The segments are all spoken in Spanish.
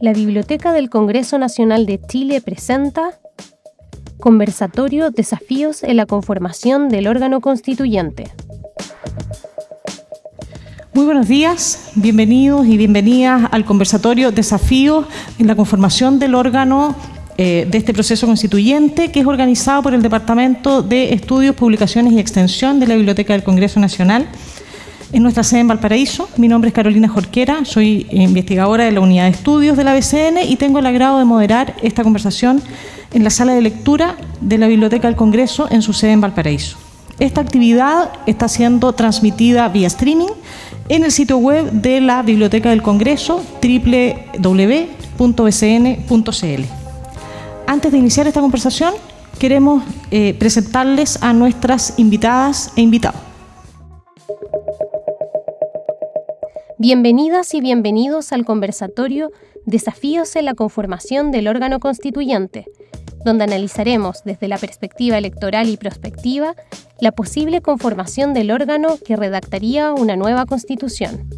La Biblioteca del Congreso Nacional de Chile presenta Conversatorio Desafíos en la conformación del órgano constituyente. Muy buenos días, bienvenidos y bienvenidas al conversatorio Desafíos en la conformación del órgano eh, de este proceso constituyente que es organizado por el Departamento de Estudios, Publicaciones y Extensión de la Biblioteca del Congreso Nacional en nuestra sede en Valparaíso. Mi nombre es Carolina Jorquera, soy investigadora de la Unidad de Estudios de la BCN y tengo el agrado de moderar esta conversación en la sala de lectura de la Biblioteca del Congreso en su sede en Valparaíso. Esta actividad está siendo transmitida vía streaming en el sitio web de la Biblioteca del Congreso www.bcn.cl. Antes de iniciar esta conversación, queremos eh, presentarles a nuestras invitadas e invitados. Bienvenidas y bienvenidos al conversatorio Desafíos en la conformación del órgano constituyente, donde analizaremos desde la perspectiva electoral y prospectiva la posible conformación del órgano que redactaría una nueva constitución.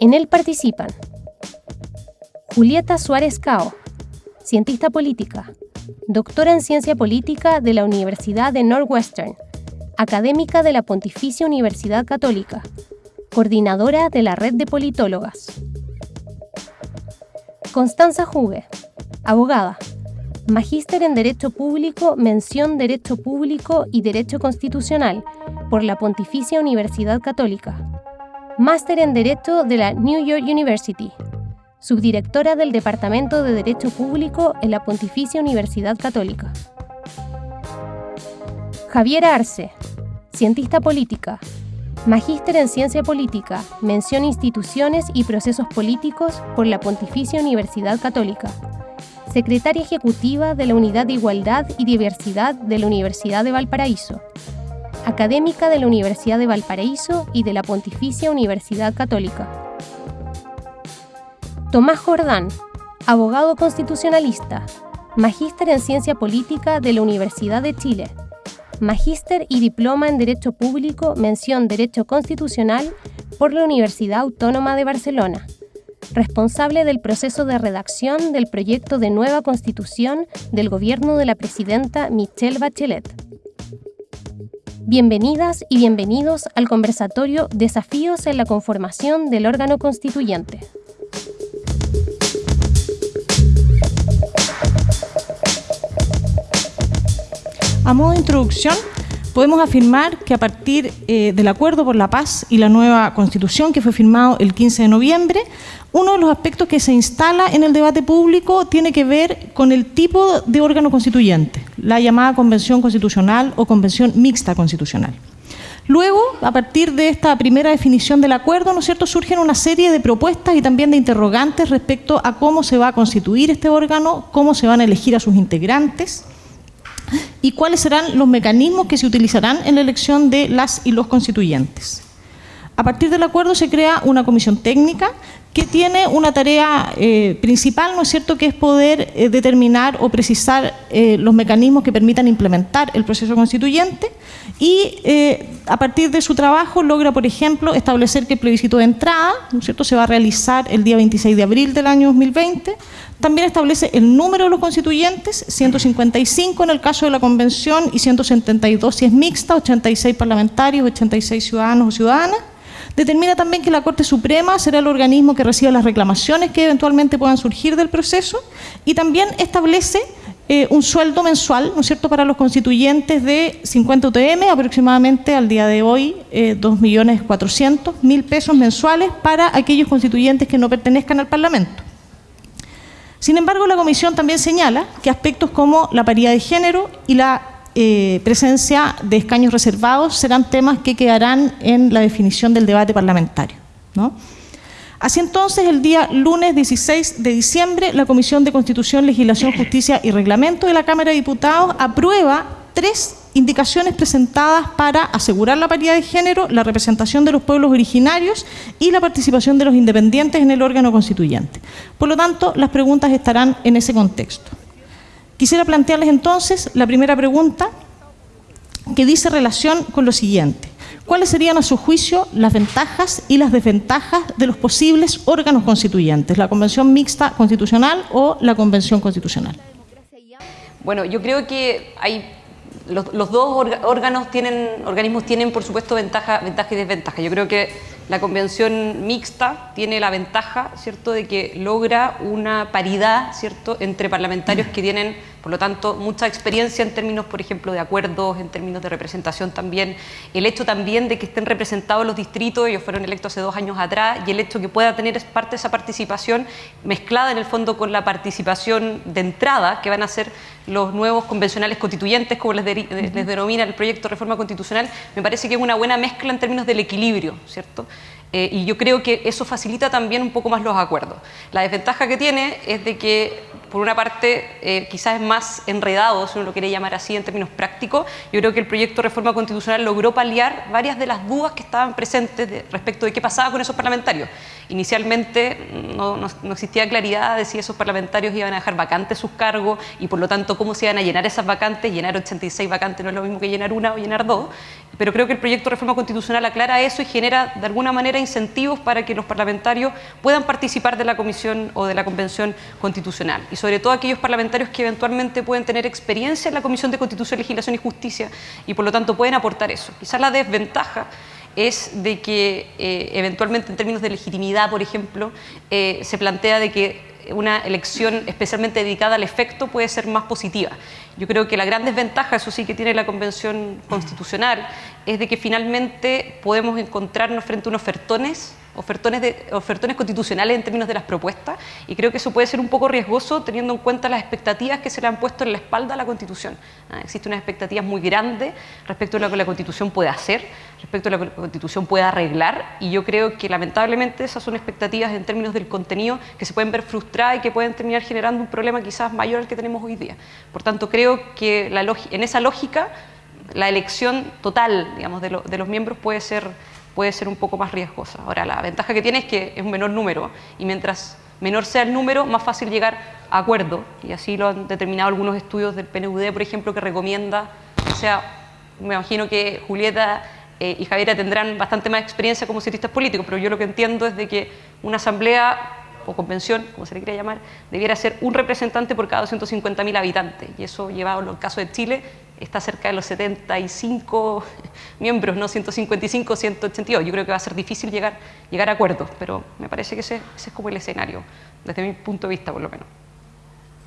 En él participan Julieta Suárez Cao, cientista política, doctora en ciencia política de la Universidad de Northwestern, académica de la Pontificia Universidad Católica, coordinadora de la red de politólogas. Constanza Jugue, abogada, magíster en Derecho Público, mención Derecho Público y Derecho Constitucional por la Pontificia Universidad Católica, máster en Derecho de la New York University, subdirectora del Departamento de Derecho Público en la Pontificia Universidad Católica. Javiera Arce, cientista política, Magíster en Ciencia Política, mención Instituciones y Procesos Políticos por la Pontificia Universidad Católica. Secretaria Ejecutiva de la Unidad de Igualdad y Diversidad de la Universidad de Valparaíso. Académica de la Universidad de Valparaíso y de la Pontificia Universidad Católica. Tomás Jordán, abogado constitucionalista, magíster en Ciencia Política de la Universidad de Chile magíster y diploma en Derecho Público, mención Derecho Constitucional por la Universidad Autónoma de Barcelona, responsable del proceso de redacción del proyecto de nueva constitución del gobierno de la presidenta Michelle Bachelet. Bienvenidas y bienvenidos al conversatorio Desafíos en la conformación del órgano constituyente. A modo de introducción, podemos afirmar que a partir eh, del Acuerdo por la Paz y la nueva Constitución que fue firmado el 15 de noviembre, uno de los aspectos que se instala en el debate público tiene que ver con el tipo de órgano constituyente, la llamada Convención Constitucional o Convención Mixta Constitucional. Luego, a partir de esta primera definición del acuerdo, ¿no es cierto?, surgen una serie de propuestas y también de interrogantes respecto a cómo se va a constituir este órgano, cómo se van a elegir a sus integrantes, y cuáles serán los mecanismos que se utilizarán en la elección de las y los constituyentes. A partir del acuerdo se crea una comisión técnica que tiene una tarea eh, principal, ¿no es cierto?, que es poder eh, determinar o precisar eh, los mecanismos que permitan implementar el proceso constituyente y a partir de su trabajo logra, por ejemplo, establecer que el plebiscito de entrada, ¿no es cierto?, se va a realizar el día 26 de abril del año 2020. También establece el número de los constituyentes, 155 en el caso de la convención y 172 si es mixta, 86 parlamentarios, 86 ciudadanos o ciudadanas Determina también que la Corte Suprema será el organismo que reciba las reclamaciones que eventualmente puedan surgir del proceso y también establece eh, un sueldo mensual, ¿no es cierto?, para los constituyentes de 50 UTM, aproximadamente al día de hoy, eh, 2.400.000 pesos mensuales para aquellos constituyentes que no pertenezcan al Parlamento. Sin embargo, la Comisión también señala que aspectos como la paridad de género y la eh, presencia de escaños reservados serán temas que quedarán en la definición del debate parlamentario. Así entonces, el día lunes 16 de diciembre, la Comisión de Constitución, Legislación, Justicia y Reglamento de la Cámara de Diputados aprueba tres indicaciones presentadas para asegurar la paridad de género, la representación de los pueblos originarios y la participación de los independientes en el órgano constituyente. Por lo tanto, las preguntas estarán en ese contexto. Quisiera plantearles entonces la primera pregunta que dice relación con lo siguiente. ¿Cuáles serían a su juicio las ventajas y las desventajas de los posibles órganos constituyentes, la Convención Mixta Constitucional o la Convención Constitucional? Bueno, yo creo que hay los, dos órganos tienen, organismos tienen, por supuesto, ventaja, ventaja y desventaja. Yo creo que la convención mixta tiene la ventaja, ¿cierto?, de que logra una paridad, ¿cierto?, entre parlamentarios que tienen por lo tanto, mucha experiencia en términos, por ejemplo, de acuerdos, en términos de representación también. El hecho también de que estén representados los distritos, ellos fueron electos hace dos años atrás, y el hecho que pueda tener parte de esa participación mezclada en el fondo con la participación de entrada que van a ser los nuevos convencionales constituyentes, como les, les denomina el proyecto de reforma constitucional, me parece que es una buena mezcla en términos del equilibrio, ¿cierto? Eh, y yo creo que eso facilita también un poco más los acuerdos. La desventaja que tiene es de que, por una parte, eh, quizás es más enredado, si uno lo quiere llamar así en términos prácticos. Yo creo que el proyecto de reforma constitucional logró paliar varias de las dudas que estaban presentes respecto de qué pasaba con esos parlamentarios. Inicialmente no, existía claridad de si esos parlamentarios iban a dejar vacantes sus cargos y, por lo tanto, cómo se iban a llenar esas vacantes. Llenar 86 vacantes no es lo mismo que llenar una o llenar dos. Pero creo que el proyecto de reforma constitucional aclara eso y genera, de alguna manera, incentivos para que los parlamentarios puedan participar de la comisión o de la convención constitucional y sobre todo aquellos parlamentarios que eventualmente pueden tener experiencia en la Comisión de Constitución, Legislación y Justicia y por lo tanto pueden aportar eso. Quizás la desventaja es de que eh, eventualmente en términos de legitimidad, por ejemplo, eh, se plantea de que una elección especialmente dedicada al efecto puede ser más positiva. Yo creo que la gran desventaja, eso sí que tiene la Convención Constitucional, es de que finalmente podemos encontrarnos frente a unos ofertones ofertones, de, ofertones constitucionales en términos de las propuestas y creo que eso puede ser un poco riesgoso teniendo en cuenta las expectativas que se le han puesto en la espalda a la Constitución. Ah, existen unas expectativas muy grandes respecto a lo que la Constitución puede hacer, respecto a lo que la Constitución puede arreglar y yo creo que lamentablemente esas son expectativas en términos del contenido que se pueden ver frustradas y que pueden terminar generando un problema quizás mayor al que tenemos hoy día. Por tanto, creo que la en esa lógica la elección total digamos, de, de los miembros puede ser puede ser un poco más riesgosa. Ahora, la ventaja que tiene es que es un menor número y mientras menor sea el número, más fácil llegar a acuerdo. Y así lo han determinado algunos estudios del PNUD, por ejemplo, que recomienda, o sea, me imagino que Julieta eh, y Javiera tendrán bastante más experiencia como cientistas políticos, pero yo lo que entiendo es de que una asamblea o convención, como se le quiera llamar, debiera ser un representante por cada 250.000 habitantes. Y eso, llevado en el caso de Chile, está cerca de los 75 miembros, no 155, 182. Yo creo que va a ser difícil llegar, llegar a acuerdos, pero me parece que ese, es como el escenario, desde mi punto de vista por lo menos.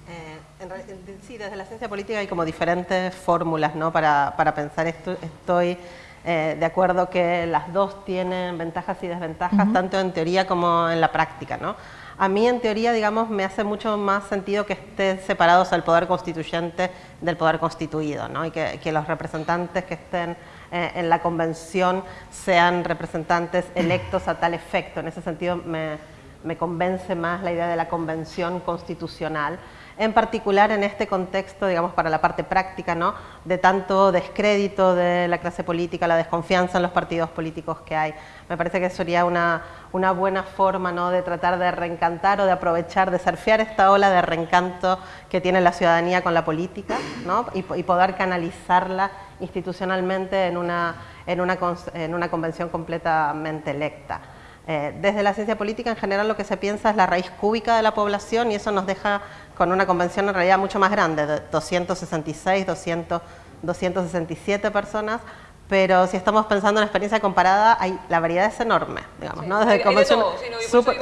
Eh, sí, desde la ciencia política hay como diferentes fórmulas ¿no? para, para pensar esto. Estoy eh, de acuerdo que las dos tienen ventajas y desventajas, tanto en teoría como en la práctica. ¿no? A mí, en teoría, digamos, me hace mucho más sentido que estén separados el poder constituyente del poder constituido, ¿no? Y que, los representantes que estén eh, en la convención sean representantes electos a tal efecto. En ese sentido, me, me convence más la idea de la convención constitucional en particular en este contexto, digamos, para la parte práctica, ¿no? de tanto descrédito de la clase política, la desconfianza en los partidos políticos que hay. Me parece que sería una, una buena forma ¿no? de tratar de reencantar o de aprovechar, de surfear esta ola de reencanto que tiene la ciudadanía con la política ¿no? y, poder canalizarla institucionalmente en una, en una, en una convención completamente electa. Eh, desde la ciencia política en general lo que se piensa es la raíz cúbica de la población y eso nos deja con una convención en realidad mucho más grande, de 266, 200, 267 personas, pero si estamos pensando en experiencia comparada, hay, la variedad es enorme, digamos, ¿no? Desde convención...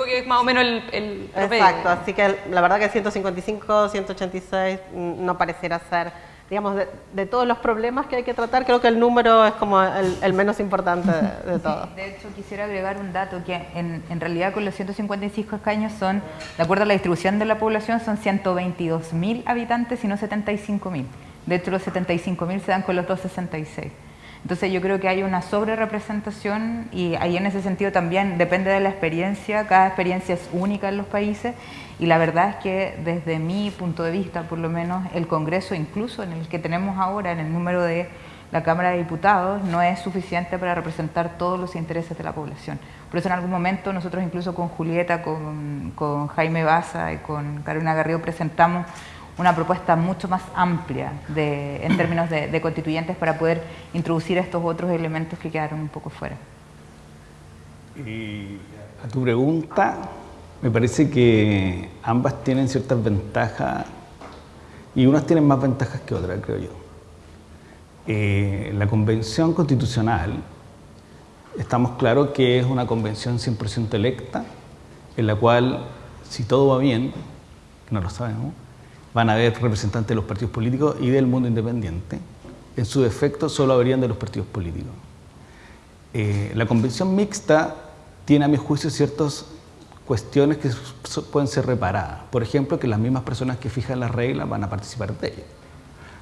que es más o menos el, el Exacto, así que la verdad que 155, 186 mm, no pareciera ser digamos, de, todos los problemas que hay que tratar, creo que el número es como el, menos importante de, todos. de hecho, quisiera agregar un dato que en, en, realidad con los 155 escaños son, de acuerdo a la distribución de la población, son 122.000 habitantes y no 75.000. De hecho, los 75.000 se dan con los 266. Entonces yo creo que hay una sobrerepresentación y ahí en ese sentido también depende de la experiencia, cada experiencia es única en los países y la verdad es que desde mi punto de vista, por lo menos, el Congreso, incluso en el que tenemos ahora, en el número de la Cámara de Diputados, no es suficiente para representar todos los intereses de la población. Por eso en algún momento nosotros incluso con Julieta, con, con Jaime Baza y con Carolina Garrido presentamos una propuesta mucho más amplia de, en términos de, de constituyentes para poder introducir estos otros elementos que quedaron un poco fuera. Y a tu pregunta, me parece que ambas tienen ciertas ventajas y unas tienen más ventajas que otras, creo yo. Eh, la convención constitucional, estamos claros que es una convención 100% electa, en la cual, si todo va bien, no lo sabemos, van a haber representantes de los partidos políticos y del mundo independiente. En su defecto, solo habrían de los partidos políticos. Eh, la convención mixta tiene a mi juicio ciertas cuestiones que pueden ser reparadas. Por ejemplo, que las mismas personas que fijan las reglas van a participar de ellas.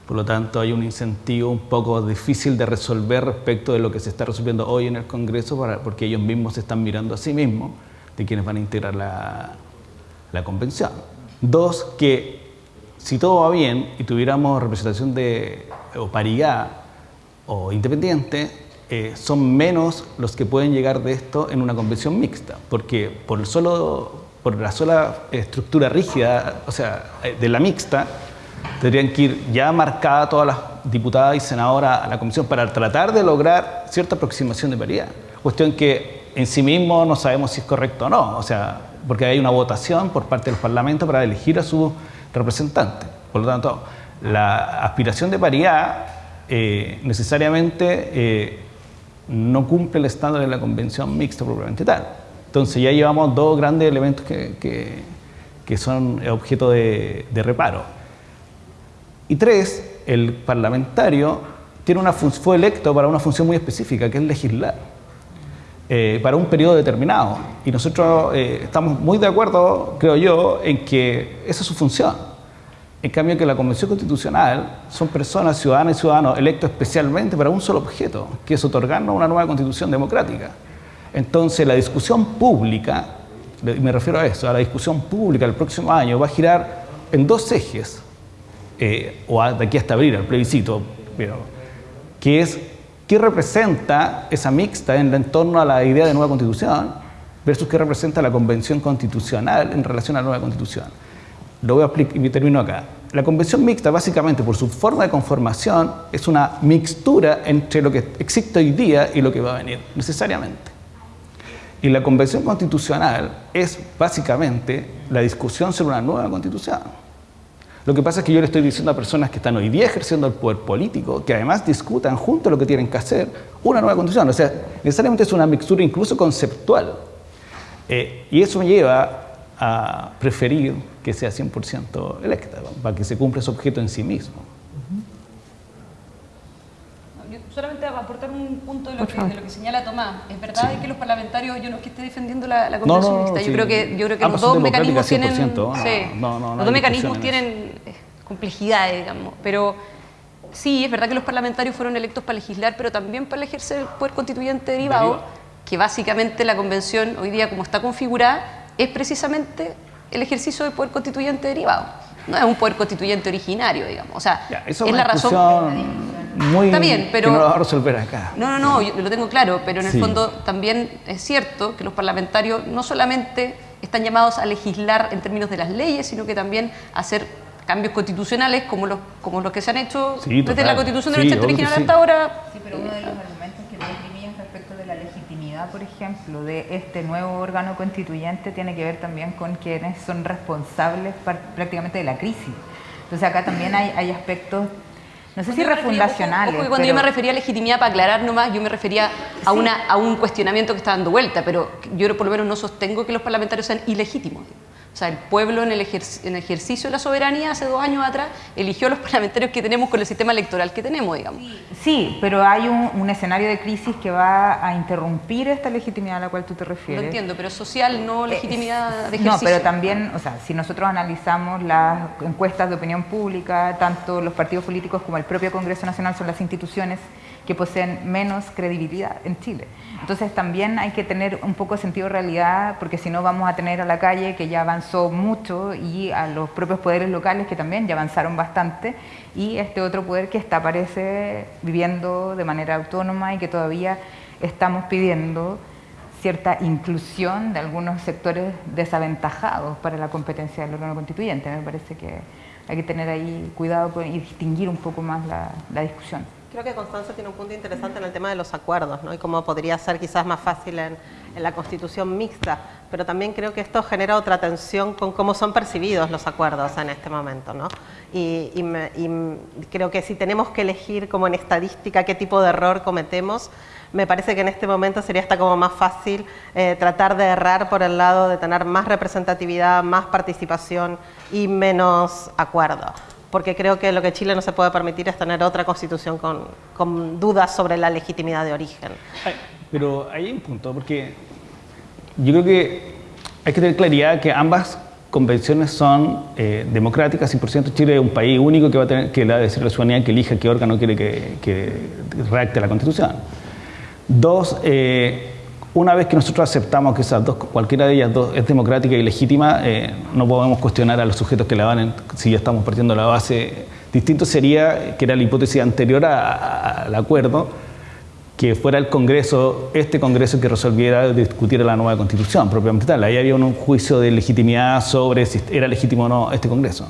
Por lo tanto, hay un incentivo un poco difícil de resolver respecto de lo que se está resolviendo hoy en el Congreso, porque ellos mismos se están mirando a sí mismos de quienes van a integrar la, la convención. Dos, que si todo va bien y tuviéramos representación de o paridad o independiente, eh, son menos los que pueden llegar de esto en una convención mixta, porque por, solo, por la sola estructura rígida, o sea, eh, de la mixta, tendrían que ir ya marcada todas las diputadas y senadoras a la comisión para tratar de lograr cierta aproximación de paridad. Cuestión que en sí mismo no sabemos si es correcto o no, o sea, porque hay una votación por parte del Parlamento para elegir a su representante. Por lo tanto, la aspiración de paridad eh, necesariamente no cumple el estándar de la convención mixta propiamente tal. Entonces ya llevamos dos grandes elementos que, que, son objeto de, reparo. Y tres, el parlamentario tiene una fue electo para una función muy específica, que es legislar, eh, para un periodo determinado. Y nosotros eh, estamos muy de acuerdo, creo yo, en que esa es su función. En cambio que la Convención Constitucional son personas, ciudadanas y ciudadanos electos especialmente para un solo objeto, que es otorgarnos una nueva constitución democrática. Entonces la discusión pública, me refiero a eso, a la discusión pública el próximo año va a girar en dos ejes, eh, o de aquí hasta abril, el plebiscito, pero, que es qué representa esa mixta en, en torno a la idea de nueva constitución versus qué representa la convención constitucional en relación a la nueva constitución. Lo voy a explicar y termino acá. La convención mixta, básicamente, por su forma de conformación, es una mixtura entre lo que existe hoy día y lo que va a venir, necesariamente. Y la convención constitucional es básicamente la discusión sobre una nueva constitución. Lo que pasa es que yo le estoy diciendo a personas que están hoy día ejerciendo el poder político, que además discutan junto a lo que tienen que hacer, una nueva constitución. O sea, necesariamente es una mixtura incluso conceptual. Eh, y eso me lleva a preferir que sea 100% electa, para que se cumpla ese objeto en sí mismo. solamente aportar un punto de lo, que, señala Tomás. Es verdad que los parlamentarios, yo no es que esté defendiendo la, la convención mixta, yo, creo que, yo creo que los dos mecanismos tienen, sí, los dos mecanismos tienen eh, complejidades, digamos, pero sí, es verdad que los parlamentarios fueron electos para legislar, pero también para ejercer el poder constituyente derivado, que básicamente la convención hoy día como está configurada es precisamente el ejercicio del poder constituyente derivado. No es un poder constituyente originario, digamos. O sea, es la razón muy Está bien, pero no lo va a resolver acá. No, no, no, yo lo tengo claro, pero en el fondo también es cierto que los parlamentarios no solamente están llamados a legislar en términos de las leyes, sino que también a hacer cambios constitucionales como los, como los que se han hecho desde la Constitución del sí, original hasta ahora. Sí, pero uno de los argumentos que respecto de la por ejemplo, de este nuevo órgano constituyente tiene que ver también con quienes son responsables prácticamente de la crisis. Entonces acá también hay, hay aspectos no sé si refundacionales. cuando yo me refería a legitimidad, para aclarar nomás, yo me refería a, una, a un cuestionamiento que está dando vuelta, pero yo por lo menos no sostengo que los parlamentarios sean ilegítimos. O sea, el pueblo en el, ejercicio de la soberanía hace dos años atrás eligió a los parlamentarios que tenemos con el sistema electoral que tenemos, digamos. Sí, pero hay un, escenario de crisis que va a interrumpir esta legitimidad a la cual tú te refieres. Lo entiendo, pero social, no eh, legitimidad de ejercicio. No, pero también, o sea, si nosotros analizamos las encuestas de opinión pública, tanto los partidos políticos como el propio Congreso Nacional son las instituciones que poseen menos credibilidad en Chile. Entonces también hay que tener un poco de sentido de realidad, porque si no vamos a tener a la calle que ya avanzó mucho y a los propios poderes locales que también ya avanzaron bastante y este otro poder que está, parece, viviendo de manera autónoma y que todavía estamos pidiendo cierta inclusión de algunos sectores desaventajados para la competencia del órgano constituyente. Me parece que hay que tener ahí cuidado y distinguir un poco más la, la discusión. Creo que Constanza tiene un punto interesante en el tema de los acuerdos, ¿no? Y cómo podría ser quizás más fácil en, en, la constitución mixta, pero también creo que esto genera otra tensión con cómo son percibidos los acuerdos en este momento, ¿no? Y, y, me, y creo que si tenemos que elegir como en estadística qué tipo de error cometemos, me parece que en este momento sería hasta como más fácil eh, tratar de errar por el lado de tener más representatividad, más participación y menos acuerdo porque creo que lo que Chile no se puede permitir es tener otra constitución con, con dudas sobre la legitimidad de origen. Pero hay un punto, porque yo creo que hay que tener claridad que ambas convenciones son eh, democráticas, 100% Chile es un país único que va a tener que le va a decir la ciudadanía que elija qué órgano quiere que, que redacte la constitución. Dos, eh, una vez que nosotros aceptamos que esas dos, cualquiera de ellas dos es democrática y legítima, eh, no podemos cuestionar a los sujetos que la van, si ya estamos partiendo la base. Distinto sería, que era la hipótesis anterior al acuerdo, que fuera el Congreso, este Congreso que resolviera discutir la nueva Constitución propiamente tal. Ahí había un juicio de legitimidad sobre si era legítimo o no este Congreso.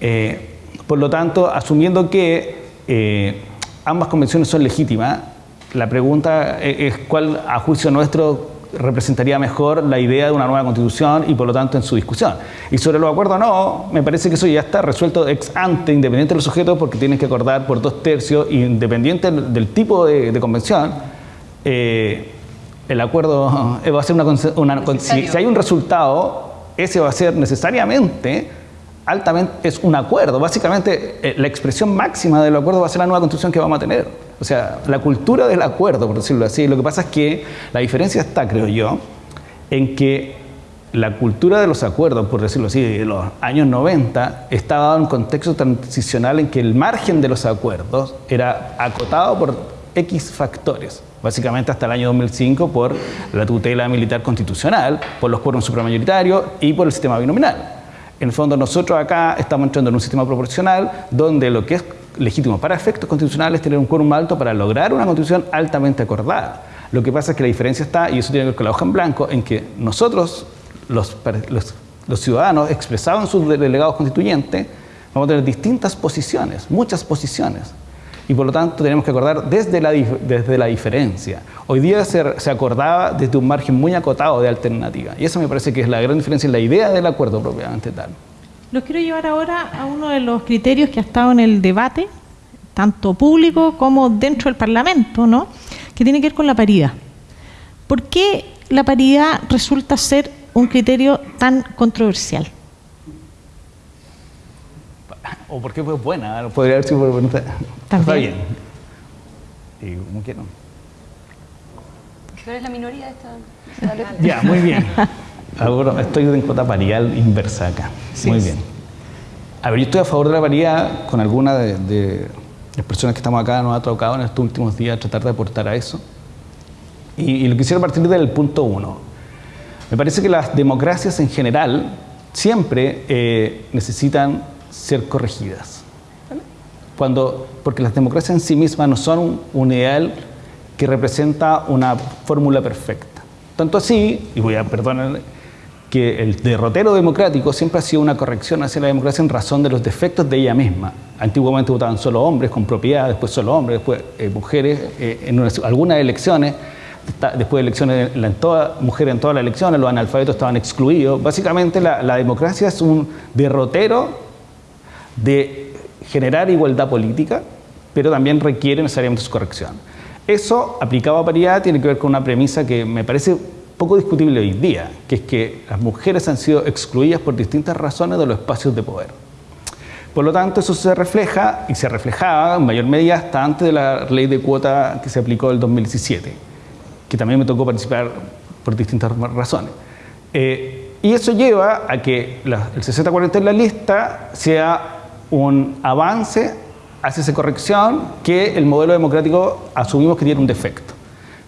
Eh, por lo tanto, asumiendo que eh, ambas convenciones son legítimas, la pregunta es cuál, a juicio nuestro, representaría mejor la idea de una nueva constitución y por lo tanto en su discusión. Y sobre los acuerdos no, me parece que eso ya está resuelto ex ante, independiente de los sujetos, porque tienen que acordar por dos tercios, independiente del tipo de, de convención, eh, el acuerdo va a ser una... una si, si hay un resultado, ese va a ser necesariamente altamente, es un acuerdo. Básicamente, eh, la expresión máxima del acuerdo va a ser la nueva constitución que vamos a tener. O sea, la cultura del acuerdo, por decirlo así. Lo que pasa es que la diferencia está, creo yo, en que la cultura de los acuerdos, por decirlo así, de los años 90, estaba en un contexto transicional en que el margen de los acuerdos era acotado por X factores. Básicamente hasta el año 2005 por la tutela militar constitucional, por los quórums supramayoritarios y por el sistema binominal. En el fondo nosotros acá estamos entrando en un sistema proporcional donde lo que es legítimo para efectos constitucionales es tener un quórum alto para lograr una constitución altamente acordada. Lo que pasa es que la diferencia está, y eso tiene que ver con la hoja en blanco, en que nosotros, los ciudadanos expresados en sus delegados constituyentes, vamos a tener distintas posiciones, muchas posiciones y por lo tanto tenemos que acordar desde la, desde la diferencia. Hoy día se, se, acordaba desde un margen muy acotado de alternativa y eso me parece que es la gran diferencia en la idea del acuerdo propiamente tal. Los quiero llevar ahora a uno de los criterios que ha estado en el debate, tanto público como dentro del Parlamento, ¿no? que tiene que ver con la paridad. ¿Por qué la paridad resulta ser un criterio tan controversial? o porque fue buena, podría haber sido buena. Está bien. Y como quieran. Pero es la minoría de esta. ya, muy bien. Ahora estoy en cuota parial inversa acá. Sí, muy bien. A ver, yo estoy a favor de la paridad con alguna de, de, las personas que estamos acá, nos ha tocado en estos últimos días tratar de aportar a eso. Y, y lo quisiera partir del punto uno. Me parece que las democracias en general siempre eh, necesitan ser corregidas. Cuando, porque las democracias en sí mismas no son un, un ideal que representa una fórmula perfecta. Tanto así, y voy a perdonar, que el derrotero democrático siempre ha sido una corrección hacia la democracia en razón de los defectos de ella misma. Antiguamente votaban solo hombres con propiedad, después solo hombres, después eh, mujeres eh, en unas, algunas elecciones, después de elecciones, en toda, mujeres en todas las elecciones, los analfabetos estaban excluidos. Básicamente la, la democracia es un derrotero de generar igualdad política, pero también requiere necesariamente su corrección. Eso, aplicado a paridad, tiene que ver con una premisa que me parece poco discutible hoy día, que es que las mujeres han sido excluidas por distintas razones de los espacios de poder. Por lo tanto, eso se refleja y se reflejaba en mayor medida hasta antes de la ley de cuota que se aplicó en el 2017, que también me tocó participar por distintas razones. Eh, y eso lleva a que la, el 60-40 en la lista sea un avance hacia esa corrección que el modelo democrático asumimos que tiene un defecto.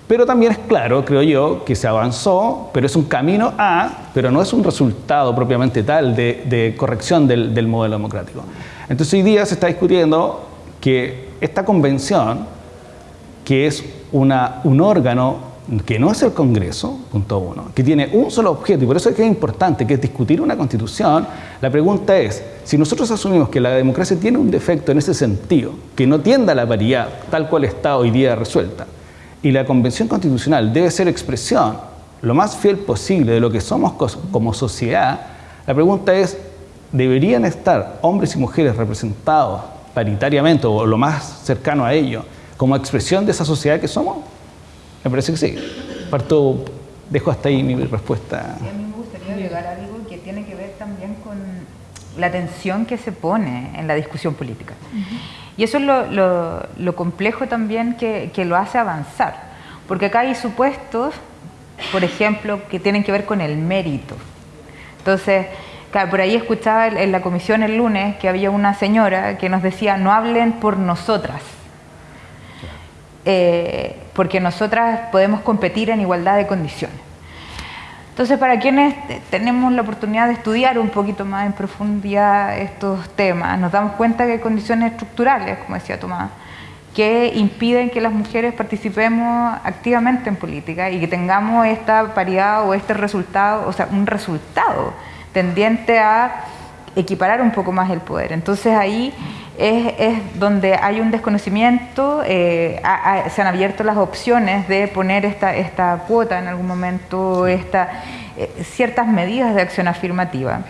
Pero también es claro, creo yo, que se avanzó, pero es un camino a, pero no es un resultado propiamente tal de, corrección del, del, modelo democrático. Entonces hoy día se está discutiendo que esta convención, que es un órgano que no es el Congreso, punto uno, que tiene un solo objeto, y por eso es que es importante, que es discutir una constitución, la pregunta es, si nosotros asumimos que la democracia tiene un defecto en ese sentido, que no tienda a la paridad tal cual está hoy día resuelta, y la convención constitucional debe ser expresión lo más fiel posible de lo que somos como sociedad, la pregunta es, ¿deberían estar hombres y mujeres representados paritariamente o lo más cercano a ello como expresión de esa sociedad que somos? Me parece que sí. Parto, dejo hasta ahí mi respuesta. Sí, a mí me gustaría agregar algo que tiene que ver también con la tensión que se pone en la discusión política. Y eso es lo, lo, complejo también que, que, lo hace avanzar. Porque acá hay supuestos, por ejemplo, que tienen que ver con el mérito. Entonces, por ahí escuchaba en la comisión el lunes que había una señora que nos decía, no hablen por nosotras. Eh, porque nosotras podemos competir en igualdad de condiciones. Entonces, para quienes tenemos la oportunidad de estudiar un poquito más en profundidad estos temas, nos damos cuenta que hay condiciones estructurales, como decía Tomás, que impiden que las mujeres participemos activamente en política y que tengamos esta paridad o este resultado, o sea, un resultado tendiente a equiparar un poco más el poder. Entonces ahí es, donde hay un desconocimiento, eh, se han abierto las opciones de poner esta, esta cuota en algún momento, esta, eh, ciertas medidas de acción afirmativa,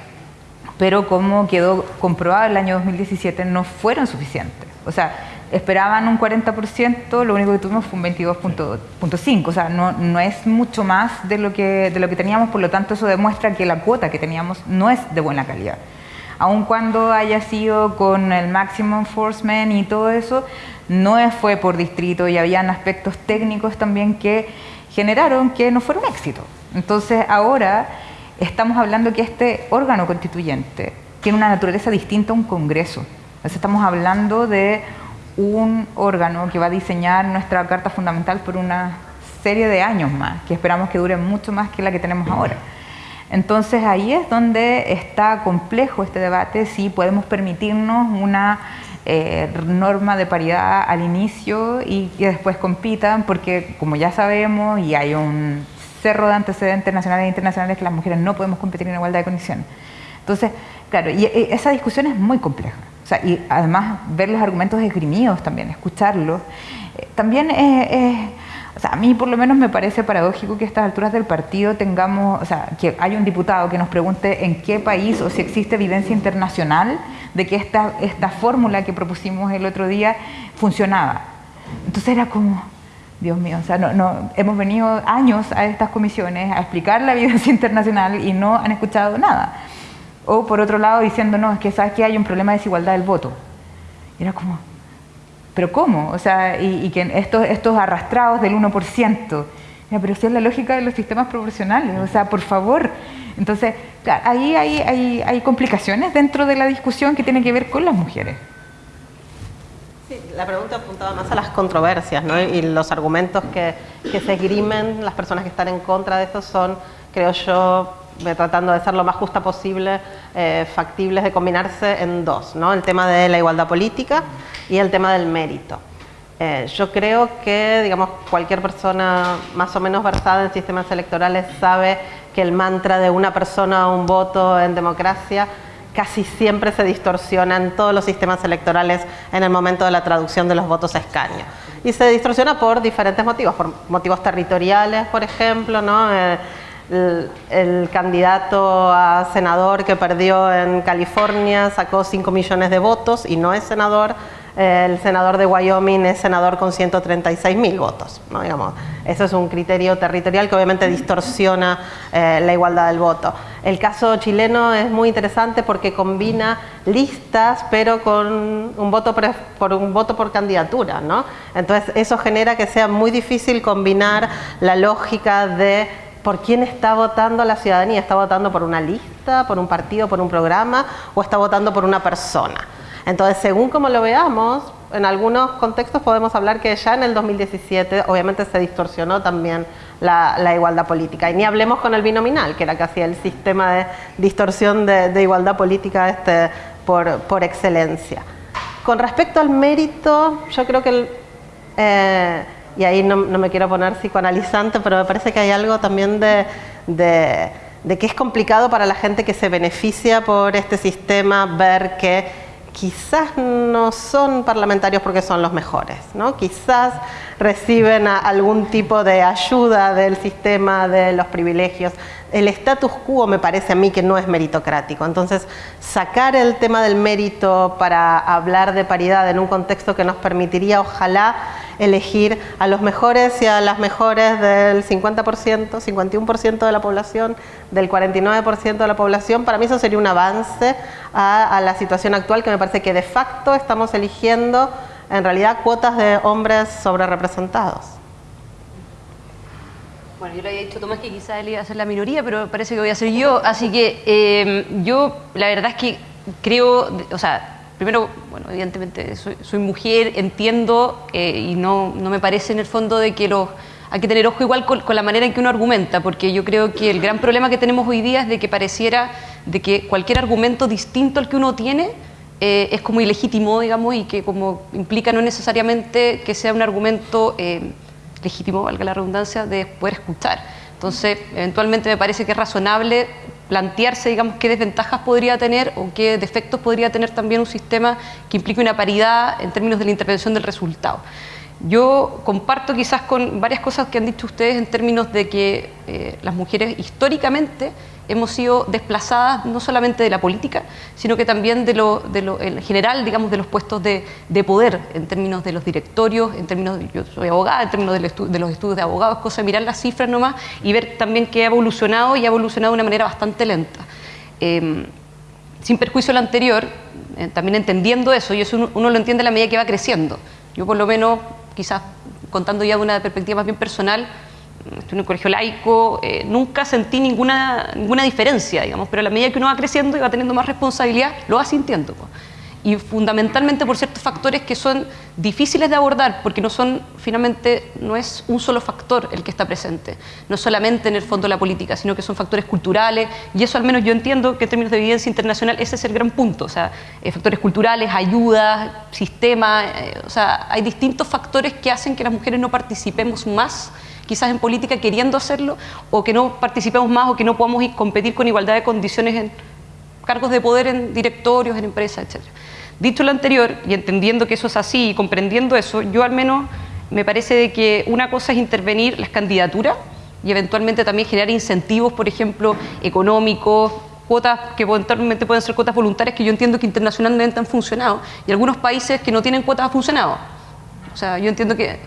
pero como quedó comprobado el año 2017 no fueron suficientes. O sea, esperaban un 40%, lo único que tuvimos fue un 22.5, o sea, no, no, es mucho más de lo, que, de lo que teníamos, por lo tanto eso demuestra que la cuota que teníamos no es de buena calidad aun cuando haya sido con el maximum enforcement y todo eso, no fue por distrito y habían aspectos técnicos también que generaron que no fuera un éxito. Entonces ahora estamos hablando que este órgano constituyente tiene una naturaleza distinta a un Congreso. Entonces estamos hablando de un órgano que va a diseñar nuestra Carta Fundamental por una serie de años más, que esperamos que dure mucho más que la que tenemos ahora. Entonces ahí es donde está complejo este debate, si podemos permitirnos una eh, norma de paridad al inicio y que después compitan, porque como ya sabemos y hay un cerro de antecedentes nacionales e internacionales que las mujeres no podemos competir en igualdad de condiciones. Entonces, claro, y, esa discusión es muy compleja. y además ver los argumentos esgrimidos también, escucharlos, eh, también es o sea, a mí por lo menos me parece paradójico que a estas alturas del partido tengamos, o sea, que hay un diputado que nos pregunte en qué país o si existe evidencia internacional de que esta, esta fórmula que propusimos el otro día funcionaba. Entonces era como, Dios mío, o sea, no, no, hemos venido años a estas comisiones a explicar la evidencia internacional y no han escuchado nada. O por otro lado diciendo, no, es que sabes que hay un problema de desigualdad del voto. era como, pero ¿cómo? O sea, y, que estos, arrastrados del 1%, pero si es la lógica de los sistemas proporcionales, o sea, por favor. Entonces, ahí hay, hay, hay complicaciones dentro de la discusión que tiene que ver con las mujeres. Sí, la pregunta apuntaba más a las controversias ¿no? y los argumentos que, que se esgrimen las personas que están en contra de esto son, creo yo, tratando de ser lo más justa posible, eh, factibles de combinarse en dos, ¿no? el tema de la igualdad política y el tema del mérito. Eh, yo creo que digamos, cualquier persona más o menos versada en sistemas electorales sabe que el mantra de una persona un voto en democracia casi siempre se distorsiona en todos los sistemas electorales en el momento de la traducción de los votos a escaño. Y se distorsiona por diferentes motivos, por motivos territoriales, por ejemplo, ¿no? Eh, el, candidato a senador que perdió en California sacó 5 millones de votos y no es senador. El senador de Wyoming es senador con 136 mil votos. ¿no? Digamos, eso es un criterio territorial que obviamente distorsiona eh, la igualdad del voto. El caso chileno es muy interesante porque combina listas pero con un voto por un voto por candidatura. ¿no? Entonces eso genera que sea muy difícil combinar la lógica de por quién está votando la ciudadanía. ¿Está votando por una lista, por un partido, por un programa o está votando por una persona? Entonces, según como lo veamos, en algunos contextos podemos hablar que ya en el 2017 obviamente se distorsionó también la, igualdad política. Y ni hablemos con el binominal, que era casi el sistema de distorsión de, igualdad política este, por, excelencia. Con respecto al mérito, yo creo que... El, eh, y ahí no, me quiero poner psicoanalizante, pero me parece que hay algo también de, de que es complicado para la gente que se beneficia por este sistema ver que quizás no son parlamentarios porque son los mejores, ¿no? quizás reciben algún tipo de ayuda del sistema de los privilegios. El status quo me parece a mí que no es meritocrático, entonces sacar el tema del mérito para hablar de paridad en un contexto que nos permitiría ojalá elegir a los mejores y a las mejores del 50%, 51% de la población, del 49% de la población, para mí eso sería un avance a, la situación actual que me parece que de facto estamos eligiendo en realidad cuotas de hombres sobre representados. Bueno, yo le había dicho Tomás que quizás él iba a ser la minoría, pero parece que voy a ser yo. Así que eh, yo, la verdad es que creo, o sea, primero, bueno, evidentemente soy, mujer, entiendo eh, y no, no, me parece en el fondo de que los, hay que tener ojo igual con, la manera en que uno argumenta, porque yo creo que el gran problema que tenemos hoy día es de que pareciera de que cualquier argumento distinto al que uno tiene eh, es como ilegítimo, digamos, y que como implica no necesariamente que sea un argumento eh, legítimo, valga la redundancia, de poder escuchar. Entonces, eventualmente me parece que es razonable plantearse, digamos, qué desventajas podría tener o qué defectos podría tener también un sistema que implique una paridad en términos de la intervención del resultado. Yo comparto quizás con varias cosas que han dicho ustedes en términos de que eh, las mujeres históricamente hemos sido desplazadas no solamente de la política, sino que también de lo, de lo en general, digamos, de los puestos de, de, poder, en términos de los directorios, en términos, de, yo soy abogada, en términos de los estudios de abogados, cosa de mirar las cifras nomás y ver también que ha evolucionado y ha evolucionado de una manera bastante lenta. Em, sin perjuicio lo anterior, eh, también entendiendo eso, y eso uno, uno, lo entiende a la medida que va creciendo. Yo por lo menos, quizás contando ya de una perspectiva más bien personal, estoy en un colegio laico, eh, nunca sentí ninguna, ninguna diferencia, digamos, pero a la medida que uno va creciendo y va teniendo más responsabilidad, lo va sintiendo. Y fundamentalmente por ciertos factores que son difíciles de abordar, porque no son, finalmente, no es un solo factor el que está presente, no solamente en el fondo de la política, sino que son factores culturales, y eso al menos yo entiendo que en términos de evidencia internacional ese es el gran punto, o sea, eh, factores culturales, ayudas, sistema, eh, o sea, hay distintos factores que hacen que las mujeres no participemos más quizás en política queriendo hacerlo, o que no participemos más o que no podamos competir con igualdad de condiciones en cargos de poder en directorios, en empresas, etc. Dicho lo anterior, y entendiendo que eso es así y comprendiendo eso, yo al menos me parece de que una cosa es intervenir las candidaturas y eventualmente también generar incentivos, por ejemplo, económicos, cuotas que eventualmente pueden ser cuotas voluntarias que yo entiendo que internacionalmente han funcionado y algunos países que no tienen cuotas han funcionado. O sea, yo entiendo que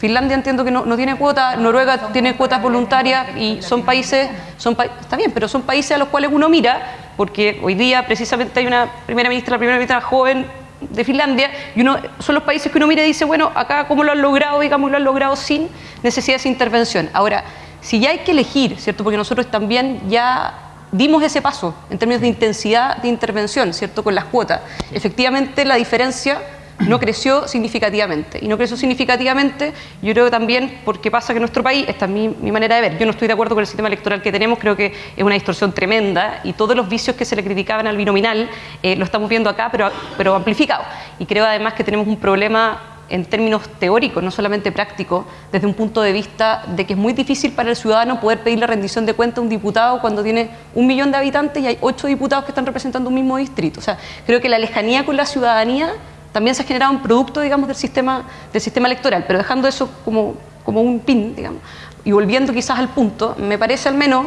Finlandia entiendo que no, tiene cuotas, Noruega tiene cuotas voluntarias y son países, son está bien, pero son países a los cuales uno mira, porque hoy día precisamente hay una primera ministra, la primera ministra joven de Finlandia, y uno, son los países que uno mira y dice, bueno, acá cómo lo han logrado, digamos, lo han logrado sin necesidad de intervención. Ahora, si ya hay que elegir, ¿cierto? Porque nosotros también ya dimos ese paso en términos de intensidad de intervención, ¿cierto? Con las cuotas. Efectivamente, la diferencia no creció significativamente. Y no creció significativamente, yo creo también porque pasa que nuestro país, esta es mi, manera de ver, yo no estoy de acuerdo con el sistema electoral que tenemos, creo que es una distorsión tremenda y todos los vicios que se le criticaban al binominal eh, lo estamos viendo acá, pero, pero amplificado. Y creo además que tenemos un problema en términos teóricos, no solamente prácticos, desde un punto de vista de que es muy difícil para el ciudadano poder pedir la rendición de cuenta a un diputado cuando tiene un millón de habitantes y hay ocho diputados que están representando un mismo distrito. O sea, creo que la lejanía con la ciudadanía también se ha generado un producto, digamos, del sistema, del sistema electoral, pero dejando eso como, un pin, digamos, y volviendo quizás al punto, me parece al menos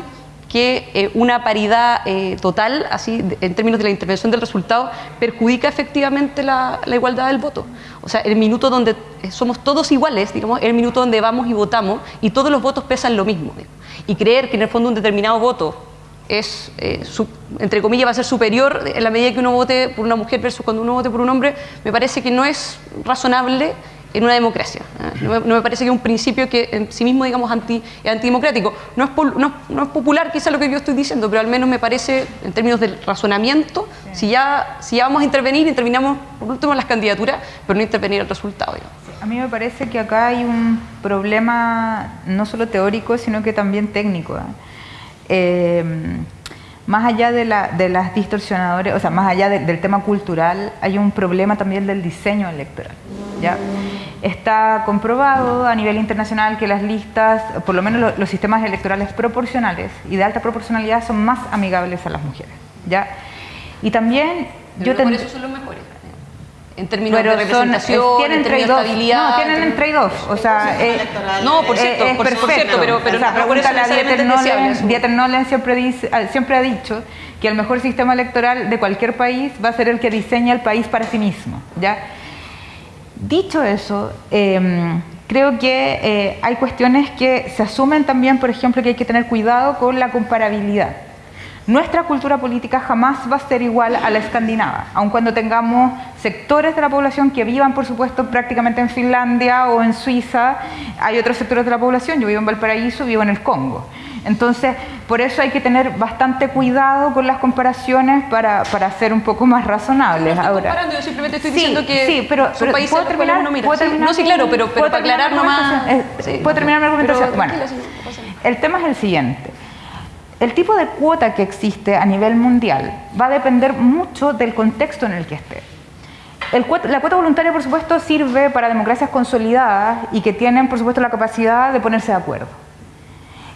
que eh, una paridad eh, total, así en términos de la intervención del resultado, perjudica efectivamente la, la, igualdad del voto. O sea, el minuto donde eh, somos todos iguales, digamos, el minuto donde vamos y votamos y todos los votos pesan lo mismo. Y creer que en el fondo un determinado voto es, eh, entre comillas, va a ser superior en la medida que uno vote por una mujer versus cuando uno vote por un hombre, me parece que no es razonable en una democracia. ¿eh? No, me, parece que es un principio que en sí mismo, digamos, anti, es antidemocrático. No es, no, es popular quizá lo que yo estoy diciendo, pero al menos me parece, en términos del razonamiento, si, ya, si ya vamos a intervenir, intervinamos por último en las candidaturas, pero no intervenir el resultado. A mí me parece que acá hay un problema no solo teórico, sino que también técnico. ¿eh? Eh, más allá de, las distorsionadores, o sea, más allá del tema cultural, hay un problema también del diseño electoral. ¿ya? Está comprobado a nivel internacional que las listas, por lo menos los, sistemas electorales proporcionales y de alta proporcionalidad son más amigables a las mujeres. ¿ya? Y también yo por eso son los mejores en términos de representación, tienen en términos de estabilidad. No, tienen entre dos. O sea, eh, no, por cierto, por, cierto, pero, pero o sea, no, por eso Dieter Nolen siempre, dice, siempre ha dicho que el mejor sistema electoral de cualquier país va a ser el que diseña el país para sí mismo. ¿ya? Dicho eso, em, creo que eh, hay cuestiones que se asumen también, por ejemplo, que hay que tener cuidado con la comparabilidad. Nuestra cultura política jamás va a ser igual a la escandinava, aun cuando tengamos sectores de la población que vivan, por supuesto, prácticamente en Finlandia o en Suiza. Hay otros sectores de la población, yo vivo en Valparaíso, vivo en el Congo. Entonces, por eso hay que tener bastante cuidado con las comparaciones para, para ser un poco más razonables. No Ahora, yo simplemente estoy diciendo que sí, pero, ¿puedo terminar, no, ¿puedo terminar? No, sí, claro, pero, pero para aclarar nomás... ¿Puedo terminar mi argumentación? bueno, el tema es el siguiente. El tipo de cuota que existe a nivel mundial va a depender mucho del contexto en el que esté. la cuota voluntaria, por supuesto, sirve para democracias consolidadas y que tienen, por supuesto, la capacidad de ponerse de acuerdo.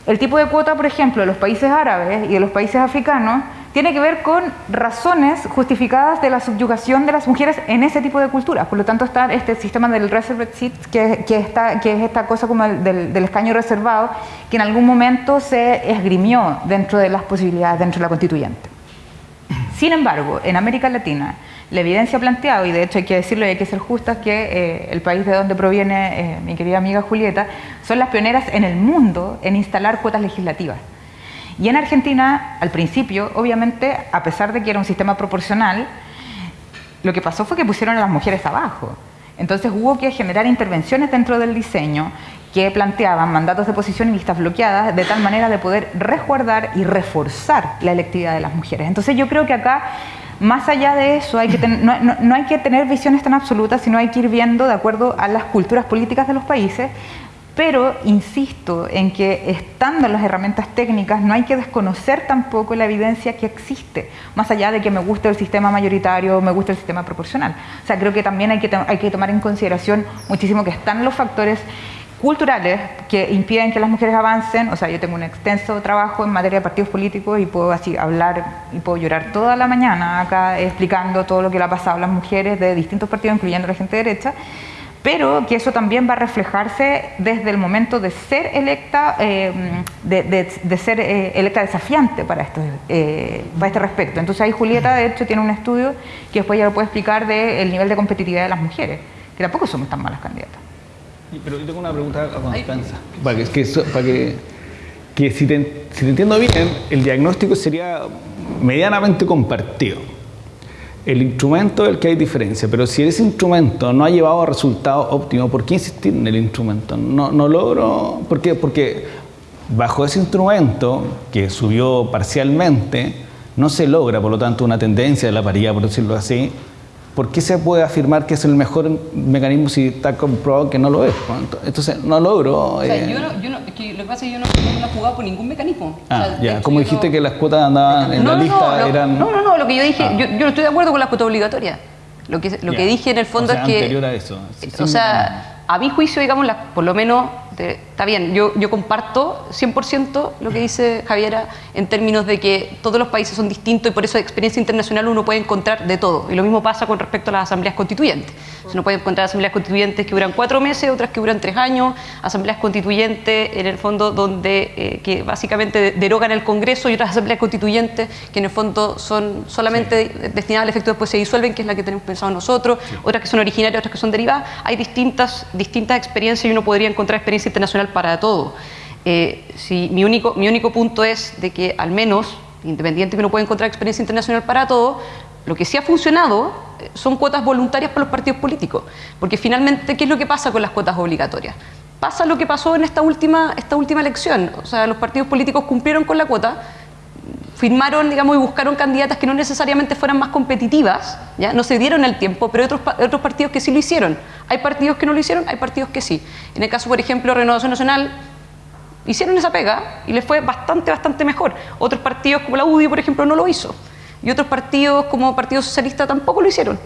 El tipo de cuota, por ejemplo, de los países árabes y de los países africanos tiene que ver con razones justificadas de la subyugación de las mujeres en ese tipo de culturas. Por lo tanto, está este sistema del reserved seat, que, es esta cosa como del, del, escaño reservado, que en algún momento se esgrimió dentro de las posibilidades, dentro de la constituyente. Sin embargo, en América Latina, la evidencia ha planteado, y de hecho hay que decirlo y hay que ser justas, que eh, el país de donde proviene eh, mi querida amiga Julieta, son las pioneras en el mundo en instalar cuotas legislativas. Y en Argentina, al principio, obviamente, a pesar de que era un sistema proporcional, lo que pasó fue que pusieron a las mujeres abajo. Entonces hubo que generar intervenciones dentro del diseño que planteaban mandatos de posición y listas bloqueadas de tal manera de poder resguardar y reforzar la electividad de las mujeres. Entonces yo creo que acá, más allá de eso, no, no hay que tener visiones tan absolutas, sino hay que ir viendo de acuerdo a las culturas políticas de los países pero insisto en que estando las herramientas técnicas no hay que desconocer tampoco la evidencia que existe, más allá de que me guste el sistema mayoritario me guste el sistema proporcional. O sea, creo que también hay que, hay que tomar en consideración muchísimo que están los factores culturales que impiden que las mujeres avancen. O sea, yo tengo un extenso trabajo en materia de partidos políticos y puedo así hablar y puedo llorar toda la mañana acá explicando todo lo que le ha pasado a las mujeres de distintos partidos, incluyendo la gente derecha pero que eso también va a reflejarse desde el momento de ser electa, eh, de, ser eh, electa desafiante para, esto, eh, para este respecto. Entonces ahí Julieta, de hecho, tiene un estudio que después ya lo puede explicar del nivel de competitividad de las mujeres, que tampoco somos tan malas candidatas. Pero yo tengo una pregunta a Constanza, para que, para que, que si, te, si te entiendo bien, el diagnóstico sería medianamente compartido el instrumento es el que hay diferencia, pero si ese instrumento no ha llevado a resultados óptimos, ¿por qué insistir en el instrumento? No, no logro, ¿por qué? Porque bajo ese instrumento, que subió parcialmente, no se logra, por lo tanto, una tendencia de la paridad, por decirlo así, ¿por qué se puede afirmar que es el mejor mecanismo si está comprobado que no lo es? Entonces, no logro... O sea, eh, yo no, yo no, que lo que pasa es que yo no, no he jugado por ningún mecanismo. Ah, ya, como dijiste que las cuotas andaban en la lista eran... No, no, no, lo que yo dije, ah. yo, yo, no estoy de acuerdo con las cuotas obligatorias. Lo que, lo que dije en el fondo es que... anterior a eso. o sea, a mi juicio, digamos, por lo menos está bien, yo, yo comparto 100% lo que dice Javiera en términos de que todos los países son distintos y por eso de experiencia internacional uno puede encontrar de todo. Y lo mismo pasa con respecto a las asambleas constituyentes. Uno puede encontrar asambleas constituyentes que duran cuatro meses, otras que duran tres años, asambleas constituyentes en el fondo donde eh, que básicamente derogan el Congreso y otras asambleas constituyentes que en el fondo son solamente destinadas al efecto después se disuelven, que es la que tenemos pensado nosotros, otras que son originarias, otras que son derivadas. Hay distintas, distintas experiencias y uno podría encontrar experiencias internacional para todo. Eh, si, mi, único, mi único punto es de que al menos, independiente que uno pueda encontrar experiencia internacional para todo, lo que sí ha funcionado eh, son cuotas voluntarias para los partidos políticos. Porque finalmente, ¿qué es lo que pasa con las cuotas obligatorias? Pasa lo que pasó en esta última, esta última elección. O sea, los partidos políticos cumplieron con la cuota, firmaron, digamos, y buscaron candidatas que no necesariamente fueran más competitivas, ¿ya? no se dieron el tiempo, pero hay otros, otros partidos que sí lo hicieron. Hay partidos que no lo hicieron, hay partidos que sí. En el caso, por ejemplo, Renovación Nacional, hicieron esa pega y les fue bastante, bastante mejor. Otros partidos, como la UDI, por ejemplo, no lo hizo. Y otros partidos, como Partido Socialista, tampoco lo hicieron.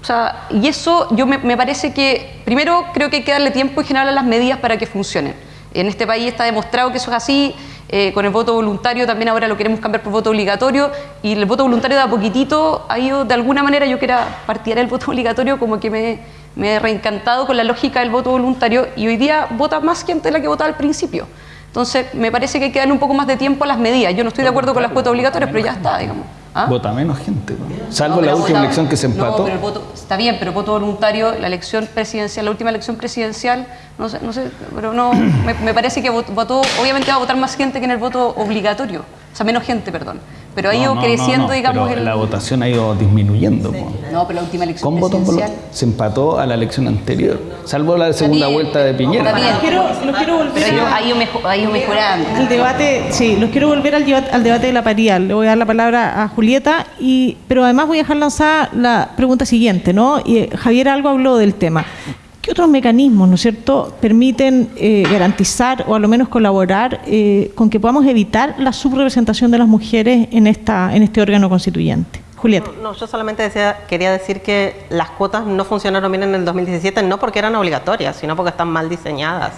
O sea, y eso yo me, parece que, primero creo que hay que darle tiempo y generar las medidas para que funcionen. En este país está demostrado que eso es así, eh, con el voto voluntario también ahora lo queremos cambiar por voto obligatorio y el voto voluntario de a poquitito ha ido, de alguna manera yo que era partidaria del voto obligatorio como que me, me he reencantado con la lógica del voto voluntario y hoy día vota más gente de la que votaba al principio. Entonces, me parece que hay que darle un poco más de tiempo a las medidas. Yo no estoy de acuerdo con las cuotas obligatorias, pero ya está, digamos. ¿Ah? Vota menos gente, salvo la última elección que se empató. No, pero el voto, está bien, pero el voto voluntario, la elección presidencial, la última elección presidencial, no sé, no sé pero no, me, me parece que votó, obviamente va a votar más gente que en el voto obligatorio, o sea, menos gente, perdón pero ha ido creciendo, digamos. La votación ha ido disminuyendo. No, pero la última elección Con presidencial... se empató a la elección anterior, salvo la segunda vuelta de Piñera. Los quiero, quiero volver pero ha ido, ha ido mejorando. El debate, sí, los quiero volver al, debate, al debate de la paridad. Le voy a dar la palabra a Julieta, y, pero además voy a dejar lanzada la pregunta siguiente, ¿no? Y eh, Javier algo habló del tema. ¿Qué otros mecanismos, ¿no es cierto?, permiten eh, garantizar o a lo menos colaborar eh, con que podamos evitar la subrepresentación de las mujeres en, esta, en este órgano constituyente? Julieta. No, yo solamente decía, quería decir que las cuotas no funcionaron bien en el 2017, no porque eran obligatorias, sino porque están mal diseñadas.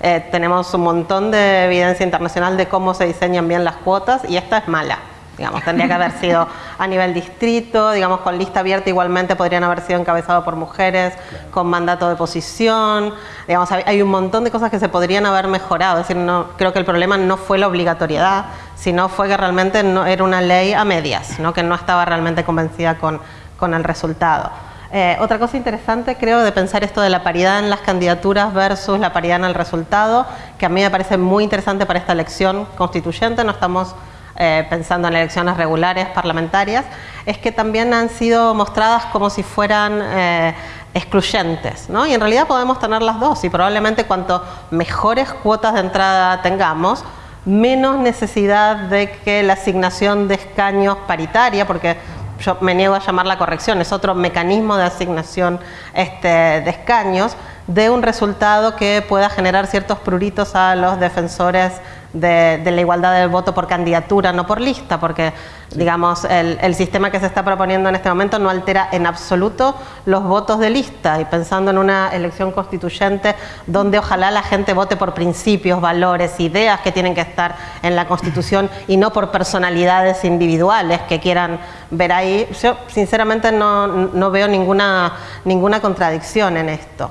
Eh, tenemos un montón de evidencia internacional de cómo se diseñan bien las cuotas y esta es mala. Digamos, tendría que haber sido a nivel distrito, digamos, con lista abierta igualmente podrían haber sido encabezados por mujeres, con mandato de posición, digamos, hay un montón de cosas que se podrían haber mejorado, es decir, no, creo que el problema no fue la obligatoriedad, sino fue que realmente no, era una ley a medias, ¿no? que no estaba realmente convencida con, con el resultado. Eh, otra cosa interesante creo de pensar esto de la paridad en las candidaturas versus la paridad en el resultado, que a mí me parece muy interesante para esta elección constituyente, no estamos eh, pensando en elecciones regulares parlamentarias, es que también han sido mostradas como si fueran eh, excluyentes, ¿no? Y en realidad podemos tener las dos y probablemente cuanto mejores cuotas de entrada tengamos, menos necesidad de que la asignación de escaños paritaria, porque yo me niego a llamar la corrección, es otro mecanismo de asignación este, de escaños, de un resultado que pueda generar ciertos pruritos a los defensores de, la igualdad del voto por candidatura, no por lista, porque digamos el, sistema que se está proponiendo en este momento no altera en absoluto los votos de lista y pensando en una elección constituyente donde ojalá la gente vote por principios, valores, ideas que tienen que estar en la Constitución y no por personalidades individuales que quieran ver ahí, yo sinceramente no, no veo ninguna, ninguna contradicción en esto.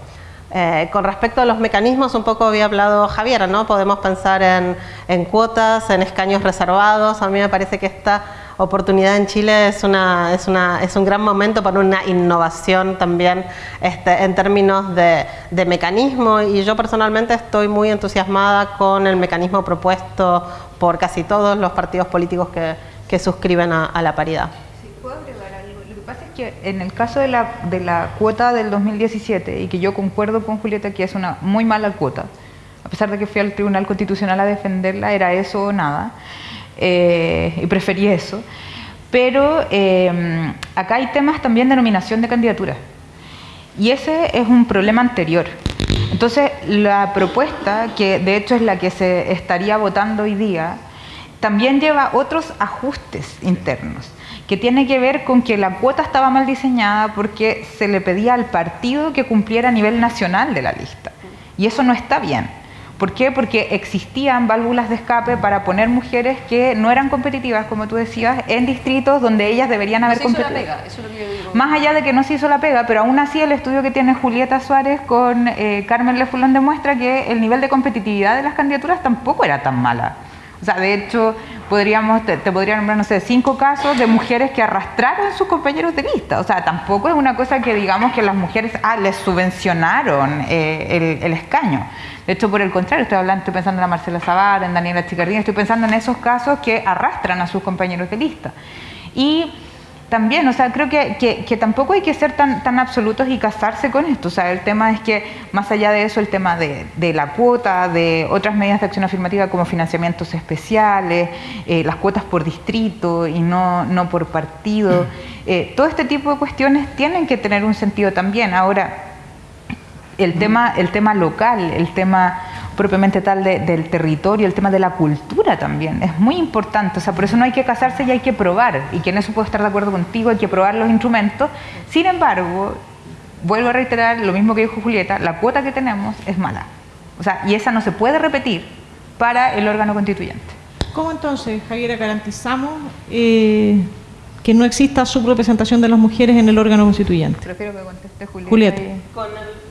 Eh, con respecto a los mecanismos, un poco había hablado Javier, ¿no? Podemos pensar en, cuotas, en escaños reservados. A mí me parece que esta oportunidad en Chile es, una, es, una, es un gran momento para una innovación también este, en términos de, mecanismo y yo personalmente estoy muy entusiasmada con el mecanismo propuesto por casi todos los partidos políticos que suscriben a la paridad en el caso de la, de la cuota del 2017, y que yo concuerdo con Julieta que es una muy mala cuota, a pesar de que fui al Tribunal Constitucional a defenderla, era eso o nada, eh, y preferí eso. Pero eh, acá hay temas también de nominación de candidaturas, y ese es un problema anterior. Entonces, la propuesta, que de hecho es la que se estaría votando hoy día, también lleva otros ajustes internos que tiene que ver con que la cuota estaba mal diseñada porque se le pedía al partido que cumpliera a nivel nacional de la lista. Y eso no está bien. ¿Por qué? Porque existían válvulas de escape para poner mujeres que no eran competitivas, como tú decías, en distritos donde ellas deberían haber competido. Más allá de que no se hizo la pega, pero aún así el estudio que tiene Julieta Suárez con eh, Carmen Lefulón demuestra que el nivel de competitividad de las candidaturas tampoco era tan mala. O sea, de hecho, podríamos, te, podría nombrar, no sé, cinco casos de mujeres que arrastraron a sus compañeros de lista. O sea, tampoco es una cosa que digamos que las mujeres, ah, les subvencionaron eh, el, escaño. De hecho, por el contrario, estoy hablando, estoy pensando en la Marcela Zavala, en Daniela Chicardini, estoy pensando en esos casos que arrastran a sus compañeros de lista. Y también, o sea, creo que, que, tampoco hay que ser tan, tan absolutos y casarse con esto. O sea, el tema es que, más allá de eso, el tema de, de la cuota, de otras medidas de acción afirmativa como financiamientos especiales, eh, las cuotas por distrito y no, no por partido, eh, todo este tipo de cuestiones tienen que tener un sentido también. Ahora, el tema, el tema local, el tema propiamente tal del territorio, el tema de la cultura también, es muy importante, o sea, por eso no hay que casarse y hay que probar, y que en eso puedo estar de acuerdo contigo, hay que probar los instrumentos, sin embargo, vuelvo a reiterar lo mismo que dijo Julieta, la cuota que tenemos es mala, o sea, y esa no se puede repetir para el órgano constituyente. ¿Cómo entonces, Javiera, garantizamos eh, que no exista subrepresentación de las mujeres en el órgano constituyente. Prefiero que conteste Julieta.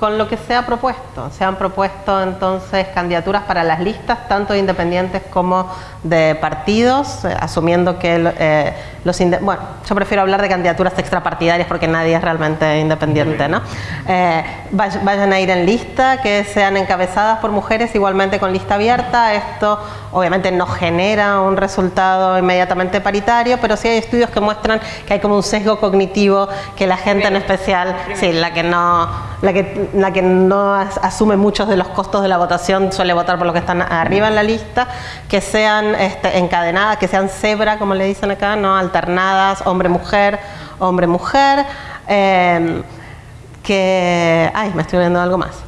Con, lo que se ha propuesto. Se han propuesto entonces candidaturas para las listas, tanto de independientes como de partidos, eh, asumiendo que eh, los... Bueno, yo prefiero hablar de candidaturas extrapartidarias porque nadie es realmente independiente, ¿no? Eh, vayan a ir en lista, que sean encabezadas por mujeres, igualmente con lista abierta. Esto obviamente no genera un resultado inmediatamente paritario, pero sí hay estudios que muestran que hay como un sesgo cognitivo que la gente en especial, sí, la que no, la que, la que no asume muchos de los costos de la votación suele votar por lo que están arriba en la lista, que sean este, encadenadas, que sean cebra, como le dicen acá, no alternadas, hombre-mujer, hombre-mujer, eh, que, ay, me estoy viendo algo más.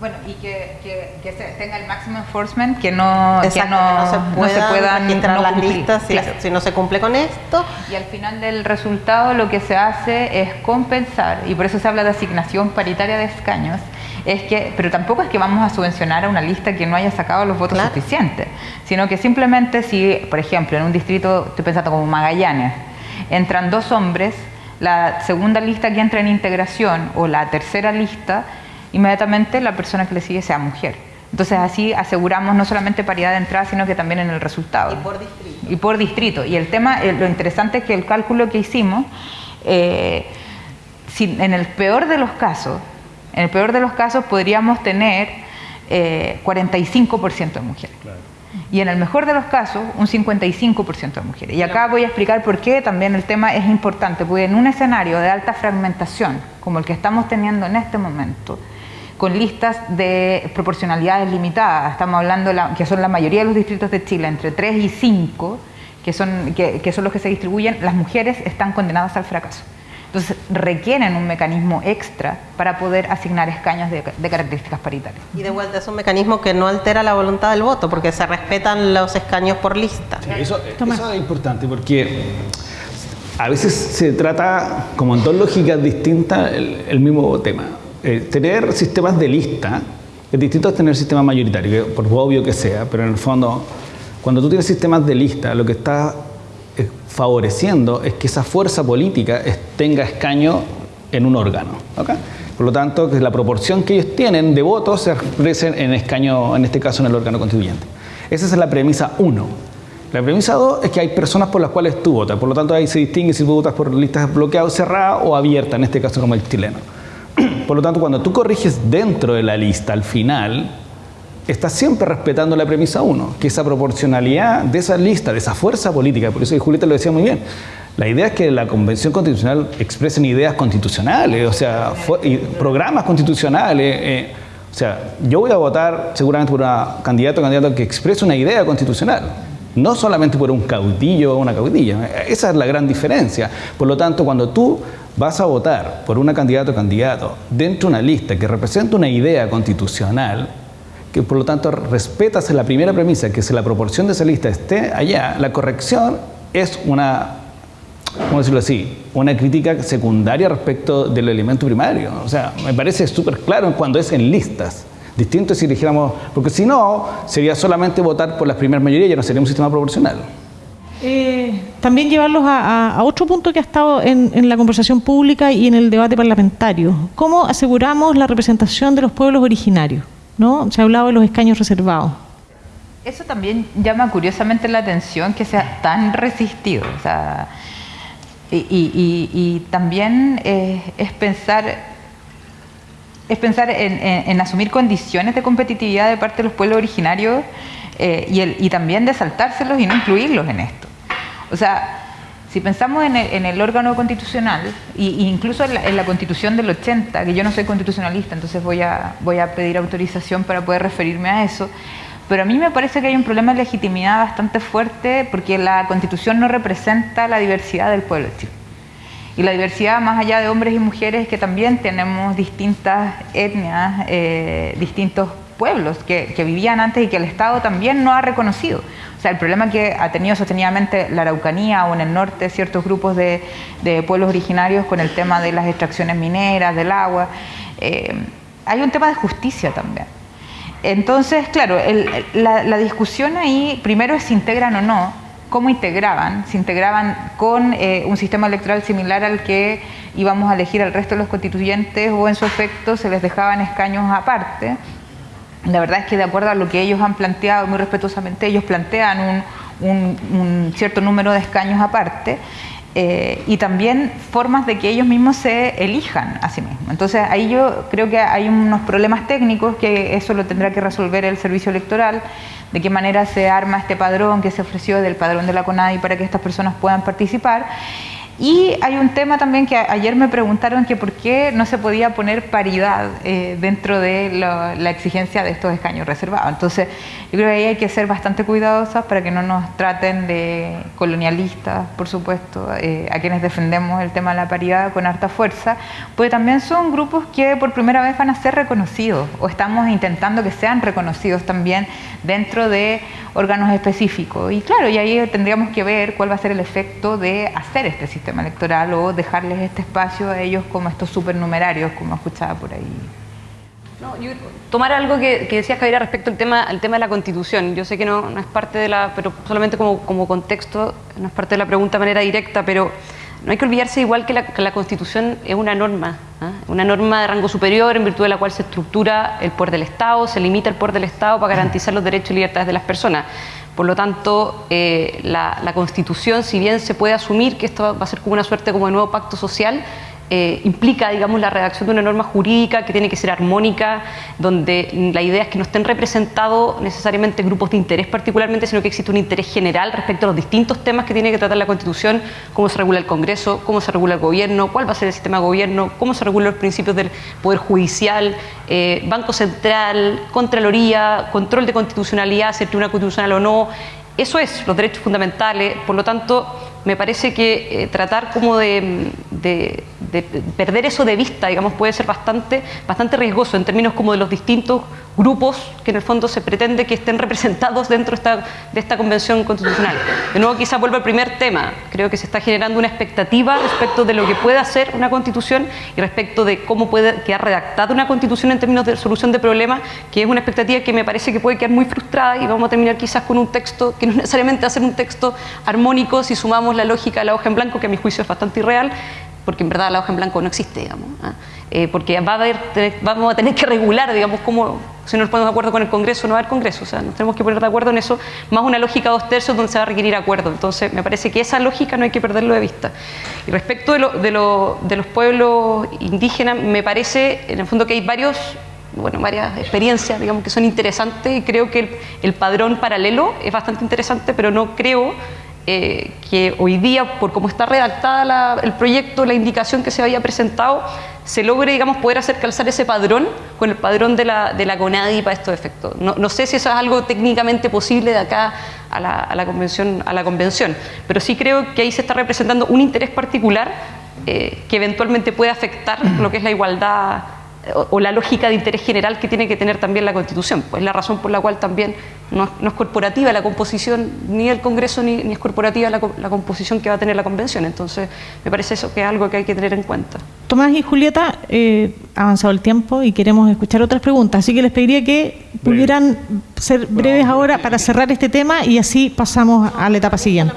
Bueno, y que, que, tenga el máximo enforcement, que no, que no, se, puedan registrar las listas si, no se cumple con esto. Y al final del resultado lo que se hace es compensar, y por eso se habla de asignación paritaria de escaños, es que, pero tampoco es que vamos a subvencionar a una lista que no haya sacado los votos suficientes, sino que simplemente si, por ejemplo, en un distrito, estoy pensando como Magallanes, entran dos hombres, la segunda lista que entra en integración o la tercera lista inmediatamente la persona que le sigue sea mujer. Entonces así aseguramos no solamente paridad de entrada, sino que también en el resultado. Y por distrito. Y por distrito. Y el tema, eh, lo interesante es que el cálculo que hicimos, eh, si, en el peor de los casos, en el peor de los casos podríamos tener eh, 45% de mujeres. Y en el mejor de los casos, un 55% de mujeres. Y acá voy a explicar por qué también el tema es importante, porque en un escenario de alta fragmentación, como el que estamos teniendo en este momento, con listas de proporcionalidades limitadas. Estamos hablando que son la mayoría de los distritos de Chile, entre 3 y 5, que son, que, son los que se distribuyen, las mujeres están condenadas al fracaso. Entonces requieren un mecanismo extra para poder asignar escaños de, características paritarias. Y de vuelta es un mecanismo que no altera la voluntad del voto, porque se respetan los escaños por lista. eso, es importante porque a veces se trata como en dos lógicas distintas el mismo tema. Eh, tener sistemas de lista es distinto a tener sistemas mayoritarios, por obvio que sea, pero en el fondo, cuando tú tienes sistemas de lista, lo que está eh, favoreciendo es que esa fuerza política tenga escaño en un órgano. Por lo tanto, que la proporción que ellos tienen de votos se expresen en escaño, en este caso en el órgano constituyente. Esa es la premisa 1. La premisa 2 es que hay personas por las cuales tú votas, por lo tanto ahí se distingue si tú votas por listas bloqueadas, cerradas o abiertas, en este caso como el chileno. Por lo tanto, cuando tú corriges dentro de la lista al final, estás siempre respetando la premisa 1, que esa proporcionalidad de esa lista, de esa fuerza política, por eso Julieta lo decía muy bien, la idea es que la Convención Constitucional expresen ideas constitucionales, o sea, programas constitucionales. Eh, o sea, yo voy a votar seguramente por un candidato o candidato que exprese una idea constitucional, no solamente por un caudillo o una caudilla. Esa es la gran diferencia. Por lo tanto, cuando tú vas a votar por una candidato o candidato dentro de una lista que representa una idea constitucional, que por lo tanto respetas la primera premisa, que si la proporción de esa lista esté allá, la corrección es una, ¿cómo decirlo así?, una crítica secundaria respecto del elemento primario. O sea, me parece súper claro cuando es en listas. Distinto si dijéramos, porque si no, sería solamente votar por las primeras mayorías, ya no sería un sistema proporcional. Eh, también llevarlos a, otro punto que ha estado en, la conversación pública y en el debate parlamentario. ¿Cómo aseguramos la representación de los pueblos originarios? ¿No? Se ha hablado de los escaños reservados. Eso también llama curiosamente la atención que sea tan resistido. y, también eh, es pensar es pensar en, asumir condiciones de competitividad de parte de los pueblos originarios eh, y, y, también de saltárselos y no incluirlos en esto. O sea, si pensamos en el, órgano constitucional, e incluso en la, constitución del 80, que yo no soy constitucionalista, entonces voy a, voy a pedir autorización para poder referirme a eso, pero a mí me parece que hay un problema de legitimidad bastante fuerte porque la constitución no representa la diversidad del pueblo de. Y la diversidad, más allá de hombres y mujeres, que también tenemos distintas etnias, eh, distintos pueblos que, vivían antes y que el Estado también no ha reconocido. O sea, el problema que ha tenido sostenidamente la Araucanía o en el norte ciertos grupos de, pueblos originarios con el tema de las extracciones mineras, del agua, eh, hay un tema de justicia también. Entonces, claro, la, discusión ahí primero es si integran o no, cómo integraban, se integraban con eh, un sistema electoral similar al que íbamos a elegir al resto de los constituyentes o en su efecto se les dejaban escaños aparte. La verdad es que de acuerdo a lo que ellos han planteado, muy respetuosamente, ellos plantean un cierto número de escaños aparte. Eh, y también formas de que ellos mismos se elijan a sí mismos. Entonces ahí yo creo que hay unos problemas técnicos que eso lo tendrá que resolver el servicio electoral, de qué manera se arma este padrón que se ofreció del padrón de la CONADI para que estas personas puedan participar y hay un tema también que ayer me preguntaron que por qué no se podía poner paridad eh, dentro de la exigencia de estos escaños reservados. Entonces, yo creo que ahí hay que ser bastante cuidadosos para que no nos traten de colonialistas, por supuesto, eh, a quienes defendemos el tema de la paridad con harta fuerza, porque también son grupos que por primera vez van a ser reconocidos o estamos intentando que sean reconocidos también dentro de órganos específicos. Y claro, y ahí tendríamos que ver cuál va a ser el efecto de hacer este sistema electoral o dejarles este espacio a ellos como estos supernumerarios, como escuchaba por ahí. tomar algo que, que decías, Javier, respecto al tema, al tema de la Constitución. Yo sé que no, no es parte de la, pero solamente como, como contexto, no es parte de la pregunta de manera directa, pero no hay que olvidarse igual que la, Constitución es una norma, ¿ah? una norma de rango superior en virtud de la cual se estructura el poder del Estado, se limita el poder del Estado para garantizar los derechos y libertades de las personas. Por lo tanto, eh, la, la, Constitución, si bien se puede asumir que esto va a ser como una suerte como de nuevo pacto social, eh, implica, digamos, la redacción de una norma jurídica que tiene que ser armónica, donde la idea es que no estén representados necesariamente grupos de interés particularmente, sino que existe un interés general respecto a los distintos temas que tiene que tratar la Constitución, cómo se regula el Congreso, cómo se regula el gobierno, cuál va a ser el sistema de gobierno, cómo se regulan los principios del Poder Judicial, eh, Banco Central, Contraloría, control de constitucionalidad, si el Tribunal Constitucional o no. Eso es los derechos fundamentales, por lo tanto, me parece que eh, tratar como de, perder eso de vista, digamos, puede ser bastante, bastante riesgoso en términos como de los distintos grupos que en el fondo se pretende que estén representados dentro de esta convención constitucional. De nuevo, quizá vuelvo al primer tema. Creo que se está generando una expectativa respecto de lo que puede hacer una constitución y respecto de cómo puede quedar redactada una constitución en términos de solución de problemas, que es una expectativa que me parece que puede quedar muy frustrada y vamos a terminar quizás con un texto que no necesariamente va a ser un texto armónico si sumamos la lógica de la hoja en blanco, que a mi juicio es bastante irreal, porque en verdad la hoja en blanco no existe, digamos. ¿ah? Eh, porque va a haber, vamos a tener que regular, digamos, cómo, si no nos ponemos de acuerdo con el Congreso, no va a haber Congreso, o sea, nos tenemos que poner de acuerdo en eso, más una lógica dos tercios donde se va a requerir acuerdo. Entonces, me parece que esa lógica no hay que perderlo de vista. Y respecto de, de, de los pueblos indígenas, me parece, en el fondo, que hay varios bueno, varias experiencias, digamos, que son interesantes y creo que el padrón paralelo es bastante interesante, pero no creo eh, que hoy día, por cómo está redactada el proyecto, la indicación que se había presentado, se logre, digamos, poder hacer calzar ese padrón con el padrón de la, de la CONADI para estos efectos. No, sé si eso es algo técnicamente posible de acá a la, a la, convención, a la convención, pero sí creo que ahí se está representando un interés particular eh, que eventualmente puede afectar lo que es la igualdad o, la lógica de interés general que tiene que tener también la Constitución. Pues la razón por la cual también no, es corporativa la composición ni del Congreso ni, es corporativa la, composición que va a tener la Convención. Entonces, me parece eso que es algo que hay que tener en cuenta. Tomás y Julieta, eh, ha avanzado el tiempo y queremos escuchar otras preguntas, así que les pediría que pudieran ser breves ahora para cerrar este tema y así pasamos a la etapa siguiente.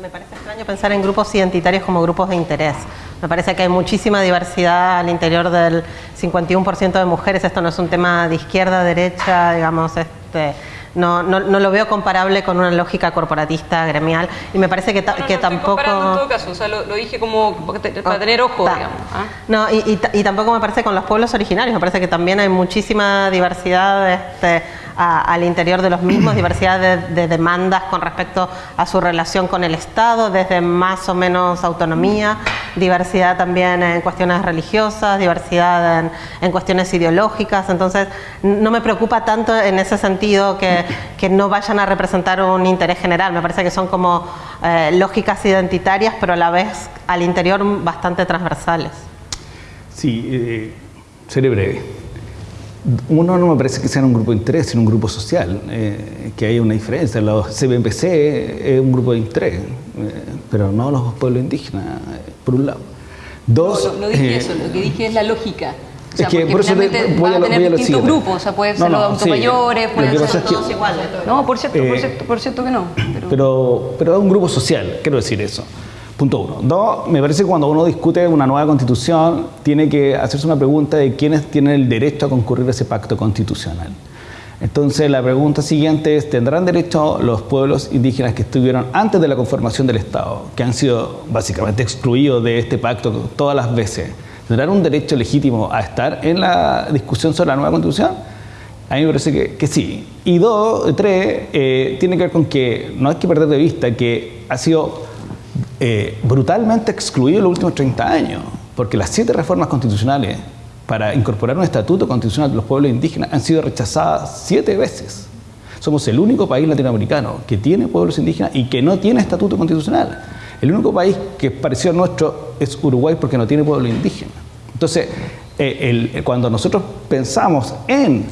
me parece pensar en grupos identitarios como grupos de interés. Me parece que hay muchísima diversidad al interior del 51% de mujeres. Esto no es un tema de izquierda, derecha, digamos, este, no, no, no, lo veo comparable con una lógica corporatista, gremial, y me parece que, que tampoco... en todo caso, o sea, lo, dije como para tener ojo, digamos. ¿ah? No, y, y, tampoco me parece con los pueblos originarios, me parece que también hay muchísima diversidad este, al interior de los mismos, diversidad de, demandas con respecto a su relación con el Estado, desde más o menos autonomía, diversidad también en cuestiones religiosas, diversidad en, cuestiones ideológicas, entonces no me preocupa tanto en ese sentido que, no vayan a representar un interés general, me parece que son como eh, lógicas identitarias, pero a la vez al interior bastante transversales. Sí, eh, seré breve. Uno no me parece que sea un grupo de interés, sino un grupo social, eh, que hay una diferencia. Los CBPC es un grupo de interés, eh, pero no los pueblos indígenas, eh, por un lado. Dos, no, no, dije eso, lo que dije es la lógica. O sea, es que por eso te, voy a, a tener distintos grupos, o sea, pueden ser los adultos mayores, pueden ser todos iguales. No, por cierto, por, cierto, por cierto que no. Pero... pero, pero es un grupo social, quiero decir eso. Punto uno. Dos, me parece que cuando uno discute una nueva constitución, tiene que hacerse una pregunta de quiénes tienen el derecho a concurrir a ese pacto constitucional. Entonces, la pregunta siguiente es, ¿tendrán derecho los pueblos indígenas que estuvieron antes de la conformación del Estado, que han sido básicamente excluidos de este pacto todas las veces? ¿Tendrán un derecho legítimo a estar en la discusión sobre la nueva constitución? A mí me parece que, que sí. Y dos, tres, eh, tiene que ver con que no hay que perder de vista que ha sido eh, brutalmente excluido en los últimos 30 años, porque las siete reformas constitucionales para incorporar un estatuto constitucional de los pueblos indígenas han sido rechazadas siete veces. Somos el único país latinoamericano que tiene pueblos indígenas y que no tiene estatuto constitucional. El único país que a nuestro es Uruguay porque no tiene pueblo indígena. Entonces, eh, cuando nosotros pensamos en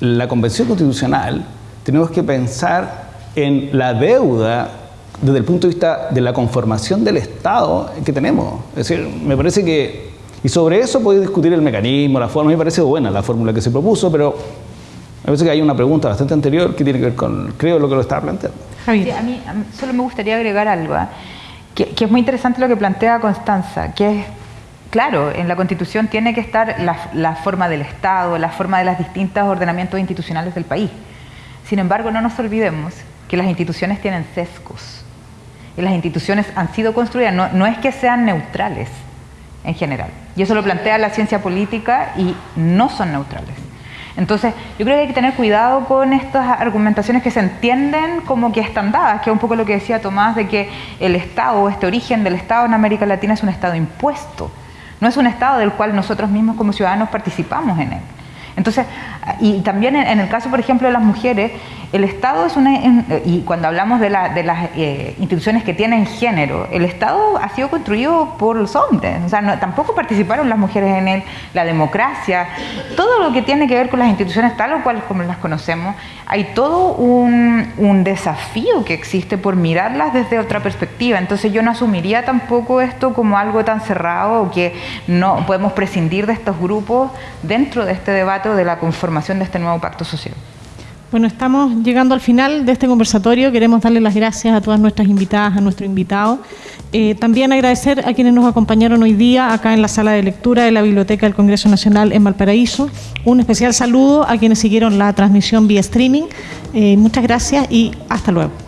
la Convención Constitucional, tenemos que pensar en la deuda desde el punto de vista de la conformación del Estado que tenemos. Es decir, me parece que, y sobre eso podéis discutir el mecanismo, la forma, me parece buena la fórmula que se propuso, pero me parece que hay una pregunta bastante anterior que tiene que ver con, creo, lo que lo estaba planteando. a, mí, solo me gustaría agregar algo, ¿eh? que, que, es muy interesante lo que plantea Constanza, que es, claro, en la Constitución tiene que estar la, la forma del Estado, la forma de los distintos ordenamientos institucionales del país. Sin embargo, no nos olvidemos que las instituciones tienen sesgos y las instituciones han sido construidas, no, es que sean neutrales en general. Y eso lo plantea la ciencia política y no son neutrales. Entonces, yo creo que hay que tener cuidado con estas argumentaciones que se entienden como que están dadas, que es un poco lo que decía Tomás, de que el Estado, este origen del Estado en América Latina es un Estado impuesto, no es un Estado del cual nosotros mismos como ciudadanos participamos en él. Entonces, y también en, el caso, por ejemplo, de las mujeres, el Estado es una, y cuando hablamos de, las eh, instituciones que tienen género, el Estado ha sido construido por los hombres, o sea, tampoco participaron las mujeres en él, la democracia, todo lo que tiene que ver con las instituciones tal o cual como las conocemos, hay todo un, un desafío que existe por mirarlas desde otra perspectiva, entonces yo no asumiría tampoco esto como algo tan cerrado o que no podemos prescindir de estos grupos dentro de este de la conformación de este nuevo pacto social. Bueno, estamos llegando al final de este conversatorio. Queremos darle las gracias a todas nuestras invitadas, a nuestro invitado. Eh, también agradecer a quienes nos acompañaron hoy día acá en la sala de lectura de la Biblioteca del Congreso Nacional en Valparaíso. Un especial saludo a quienes siguieron la transmisión vía streaming. Eh, muchas gracias y hasta luego.